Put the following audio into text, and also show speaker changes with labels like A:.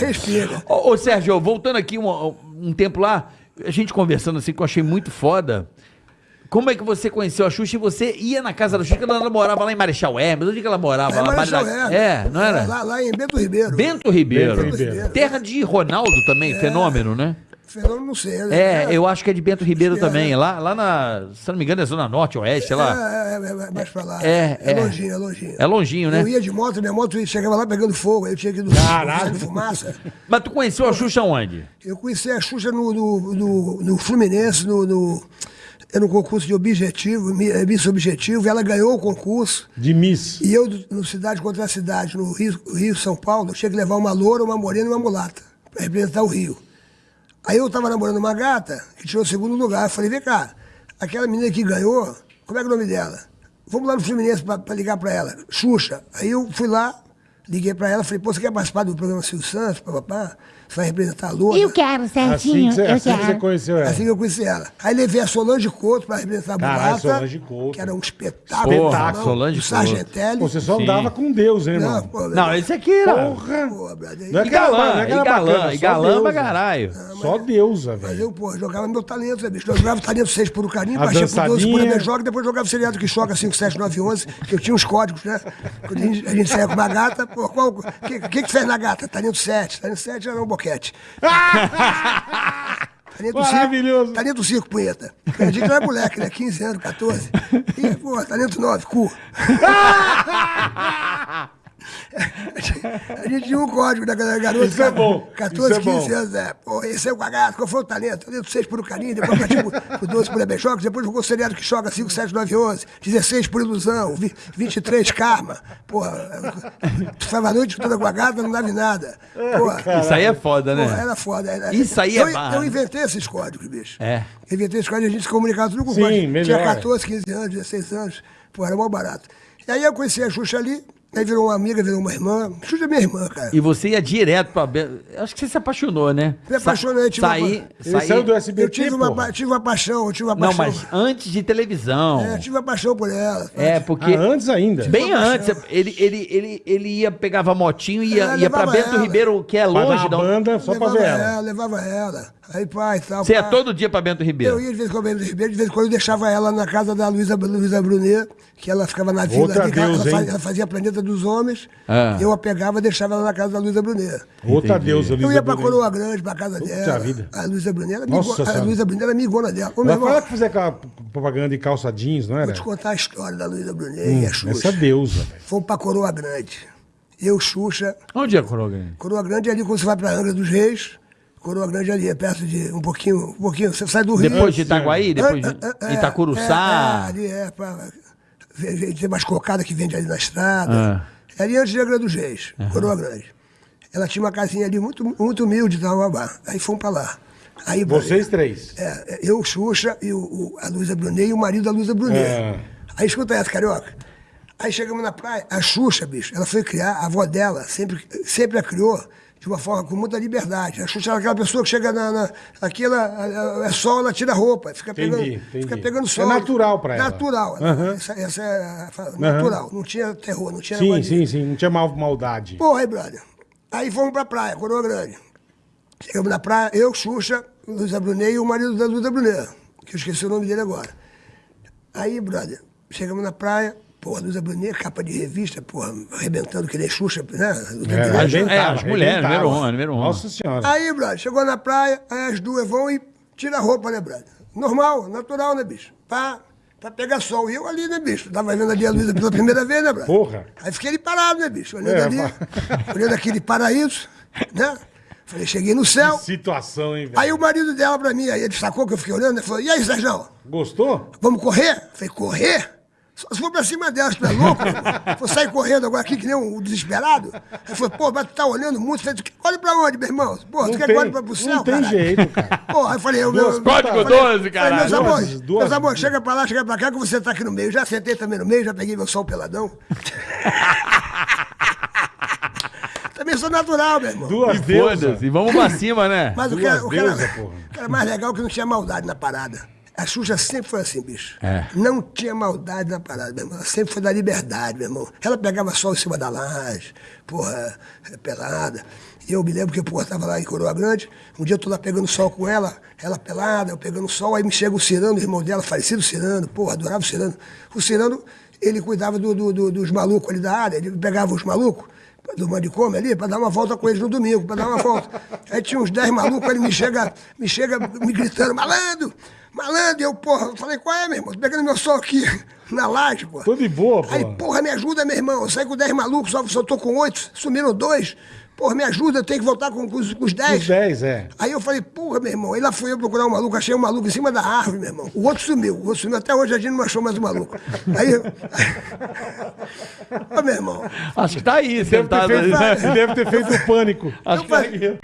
A: Respira.
B: Ô, ô, Sérgio, voltando aqui um, um tempo lá, a gente conversando assim, que eu achei muito foda. Como é que você conheceu a Xuxa e você ia na casa da Xuxa, quando ela morava lá em Marechal Hermes? Onde que ela morava?
A: É,
B: lá,
A: Marechal Hermes.
B: É, não era?
A: Lá, lá em Bento Ribeiro.
B: Bento Ribeiro.
C: Bento Ribeiro.
B: Terra de Ronaldo também, fenômeno, né?
A: Fenômeno, não sei. né?
B: É, eu acho que é de Bento Ribeiro
A: é,
B: também.
A: né?
B: Lá, lá na, se não me engano, é Zona Norte, Oeste, sei lá.
A: É, é, é, é mais pra lá.
B: É,
A: é.
B: é.
A: longinho, é longinho.
B: É longinho, né?
A: Eu ia de moto, minha moto chegava lá pegando fogo, aí eu tinha que ir no
C: Caralho.
A: de fumaça.
B: Mas tu conheceu a Xuxa onde?
A: Eu conheci a Xuxa no, no, no, no Fluminense, no, no, era um concurso de objetivo, eh, Miss Objetivo, e ela ganhou o concurso.
C: De Miss.
A: E eu, do- no Cidade contra a Cidade, no Rio, Rio São Paulo, eu tinha que levar uma loura, uma morena e uma mulata, para representar o Rio. Aí eu estava namorando uma gata, que tirou o segundo lugar. Eu falei, vem cá, aquela menina que ganhou, como é que é o nome dela? Vamos lá no Fluminense para ligar para ela. Xuxa. Aí eu fui lá, liguei para ela, falei, pô, você quer participar do programa Silvio Santos, papapá? Você vai representar a loura?
D: Eu quero,
C: Assim
D: Serginho,
C: que você,
D: eu
C: assim que você
D: quero.
C: conheceu ela.
A: Assim que eu conheci ela. Aí levei a Solange Couto para representar a
C: Caralho,
A: mulata.
C: Solange Couto.
A: Que era um espetáculo.
B: Porra,
A: irmão,
B: Solange
A: do Sargentelli.
C: Pô, você só
B: Sim.
C: andava com Deus, hein, irmão?
A: Não, pô,
B: Não, esse aqui era.
C: Porra!
A: pô, brother,
C: Não é
B: E
C: que era- não
B: galã,
C: é
B: e galã,
C: bacana,
B: e
C: só
B: galã
C: Deus,
B: pra
C: né?
B: caralho.
C: Só deusa,
A: Mas
C: velho.
A: eu, pô, jogava meu talento, né, bicho? Eu jogava talento 6 por o carinho, baixei por 12 por a joga, depois jogava seriado que choca 5, 7, 9, 11, que eu tinha uns códigos, né? Quando a gente, a gente saia com uma gata, pô, qual. O que, que que fez na gata? Talento 7. Talento 7 era um boquete. Talento
C: Maravilhoso.
A: Cinco, talento 5, punheta. A gente era moleque, né? 15 anos, 14. E, pô, talento 9, cu. A gente tinha um código da garota.
C: Isso é bom,
A: 14,
C: isso é
A: 15
C: bom.
A: anos, é. Pô, esse é o cagado, qual foi o talento? Talento 6 por o carinho, depois partiu pro- pro 12 por Ebejocos, depois jogou o seriado que joga 5, 7, 9, 11, 16 por ilusão, vi- 23 karma. Porra, tu ficava a noite toda com a gata, não dava em nada. Porra,
B: Isso aí é foda,
A: Porra,
B: né?
A: era foda. Era-
B: Isso aí é
A: eu,
B: barra,
A: eu
B: né?
A: inventei esses códigos, bicho.
B: É.
A: Eu inventei esses códigos, a gente se comunicava tudo com
C: melhor.
A: Tinha 14, 15 anos, 16 anos. Pô, era mó barato. E aí eu conheci a Xuxa ali, aí virou uma amiga, virou uma irmã. Xuxa é minha irmã, cara.
B: E você ia direto pra. Acho que você se apaixonou, né?
A: Me apaixonei, tive
B: Saí.
A: uma-
B: saí...
C: saiu do SBT,
A: Eu tive uma,
C: porra.
A: tive uma paixão, eu tive uma
B: Não,
A: paixão.
B: mas antes de televisão.
A: É, tive uma paixão por ela.
B: É, porque.
C: Ah, antes ainda.
B: Bem antes, ele, ele, ele, ele ia, pegava motinho e ia,
A: É,
B: ia pra Bento
A: ela.
B: Ribeiro, que é
C: Pra dar
B: longe. da onde-
C: banda só pra
A: levava
C: ver ela.
A: ela, levava ela. Aí, pai e tal.
B: Você ia todo dia pra Bento Ribeiro.
A: Eu ia de vez em quando Bento Ribeiro, de vez em quando eu deixava ela na casa da Luísa Luísa Brunet, que ela ficava na vila
C: Outra
A: ali, que ela,
C: deusa,
A: ela fazia,
C: hein?
A: ela fazia Planeta dos Homens,
B: Ah.
A: eu a pegava e deixava ela na casa da Luísa Brunet.
C: Outra
B: Entendi.
C: deusa,
A: Eu
C: Luísa
A: ia pra
C: Brunet.
A: Coroa Grande, pra casa
C: Puta
A: dela.
C: vida.
A: A Luísa Brunet, era
C: Nossa
A: amigo- a. Luísa Brunet era amigona dela. Ô, irmão,
C: fala que fazia aquela propaganda de calça jeans, não era?
A: vou te contar a história da Luísa Brunet
C: Hum,
A: e a Xuxa.
C: essa deusa, velho.
A: Fomos pra Coroa Grande. Eu, Xuxa,
B: Onde é Coroga?
A: Coroa Grande é ali quando você vai pra Angra dos Reis. Coroa Grande é ali, é perto de um pouquinho, um pouquinho. Você sai do Rio.
B: Depois de Itaguaí, depois de
A: É, é, é,
B: Itacuruçá.
A: É, ali é, pra, tem mais cocada que vende ali na estrada.
B: Ah.
A: É ali antes de Angra dos Reis, Coroa Grande. Ela tinha uma casinha ali muito, muito humilde, Tauabá. Aí fomos pra lá. Aí,
C: Vocês três.
A: é, eu, Xuxa, e o, o- a Luísa Brunet e o marido da Luísa Brunet.
C: É.
A: Aí escuta essa, carioca. Aí chegamos na praia, a Xuxa, bicho, ela foi criar, a avó dela sempre, sempre a criou de uma forma com muita liberdade. A Xuxa era aquela pessoa que chega na. na aqui ela, é sol, ela tira a roupa, fica pegando,
C: Entendi, entendi.
A: fica pegando
C: É
A: sol.
C: natural pra ela.
A: Natural.
C: Aham.
A: Essa, essa é a, natural. Não tinha terror, não tinha
C: Sim, sim, sim. Não tinha mal, maldade.
A: Porra, aí, brother. Aí fomos pra praia, Coroa Grande. Chegamos na praia, eu, Xuxa, Luísa Brunet e o marido da Luísa Brunet, que eu esqueci o nome dele agora. Aí, brother, chegamos na praia, porra, Luísa Brunet, capa de revista, porra, arrebentando que nem Xuxa, né?
C: É, arrebentava,
B: É, as mulheres, número um, número um.
C: Nossa senhora.
A: Aí, brother, chegou na praia, aí as duas vão e tiram a roupa, né, brother? Normal, natural, né, bicho? Pra, pra pegar sol. E eu ali, né, bicho? Tava vendo ali a Luísa pela primeira vez, né, brother?
C: Porra.
A: Aí fiquei ali parado, né, bicho? Olhando
C: É,
A: ali, olhando aquele paraíso, né? Falei, cheguei no céu.
C: Que situação, hein, velho?
A: Aí o marido dela pra mim, aí ele sacou que eu fiquei olhando, ele falou, e aí, Sérgio,
C: Gostou?
A: vamos correr? Falei, correr? Só se for pra cima delas, tu é louco? Vou sair correndo agora aqui que nem um desesperado? Ele falou, pô, mas tu tá olhando muito. Eu falei, olha pra onde, meu irmão? Pô, tu
C: Não
A: quer que olhe pra pro céu,
C: não tem
A: caralho?
C: jeito, cara.
A: Porra, aí falei, eu,
C: Duas
A: meu,
C: Código
A: falei-
B: 12,
A: falei,
B: caralho.
A: Meus amores,
C: duas-
A: meus amores, chega pra lá, chega pra cá, que você tá aqui no meio. Já sentei também no meio, já peguei meu sol peladão. também sou natural, meu irmão.
C: Duas deusas.
B: foda-se, e vamos pra cima, né?
A: Mas o que, o, que era,
C: deusas, porra.
A: o que era mais legal é que não tinha maldade na parada. A Xuxa sempre foi assim, bicho.
B: É.
A: Não tinha maldade na parada, meu irmão. Ela sempre foi da liberdade, meu irmão. Ela pegava sol em cima da laje, porra, é, pelada. E eu me lembro que, pô, tava lá em Coroa Grande, um dia eu tô lá pegando sol com ela, ela pelada, eu pegando sol, aí me chega o Cirano, o irmão dela, falecido Cirano, porra, adorava o Cirano. O Cirano, ele cuidava do, do- do- dos malucos ali da área, ele pegava os malucos do manicômio ali, pra dar uma volta com eles no domingo, pra dar uma volta. Aí tinha uns 10 malucos, ele me chega, me chega me gritando, malandro, malandro, e eu, porra, eu falei, qual é, meu irmão? Tô pegando meu sol aqui na laje, porra.
C: Tô de boa,
A: Aí, porra. me ajuda, meu irmão. Eu saí com 10 malucos, só, só tô com 8, sumiram dois. Porra, me ajuda, eu tenho que voltar com, com os, com os 10.
C: Os 10, é.
A: Aí eu falei, porra, meu irmão. Aí lá fui eu procurar um maluco, achei um maluco em cima da árvore, meu irmão. O outro sumiu, o outro sumiu. Até hoje a gente não achou mais o maluco. Aí. Ô, meu irmão.
B: Acho que tá aí,
C: Deve ter
B: sentado
C: feito,
B: ali.
C: deve ter feito o pânico.
B: Acho
A: Eu
B: que tá
A: falei-
B: aqui.